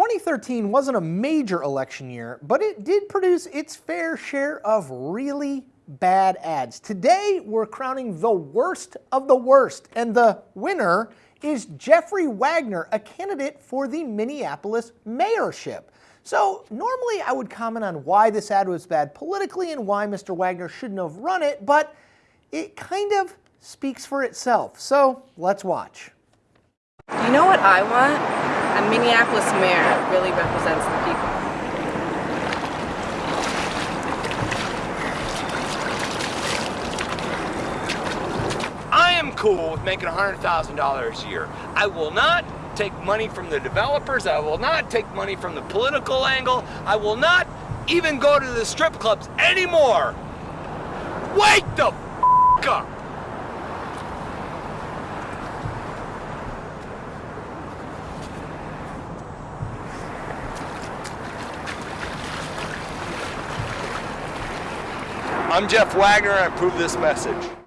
2013 wasn't a major election year, but it did produce its fair share of really bad ads. Today, we're crowning the worst of the worst, and the winner is Jeffrey Wagner, a candidate for the Minneapolis mayorship. So normally I would comment on why this ad was bad politically and why Mr. Wagner shouldn't have run it, but it kind of speaks for itself. So let's watch. You know what I want? A Minneapolis mayor really represents the people. I am cool with making $100,000 a year. I will not take money from the developers. I will not take money from the political angle. I will not even go to the strip clubs anymore. Wake the f up! I'm Jeff Wagner, I approve this message.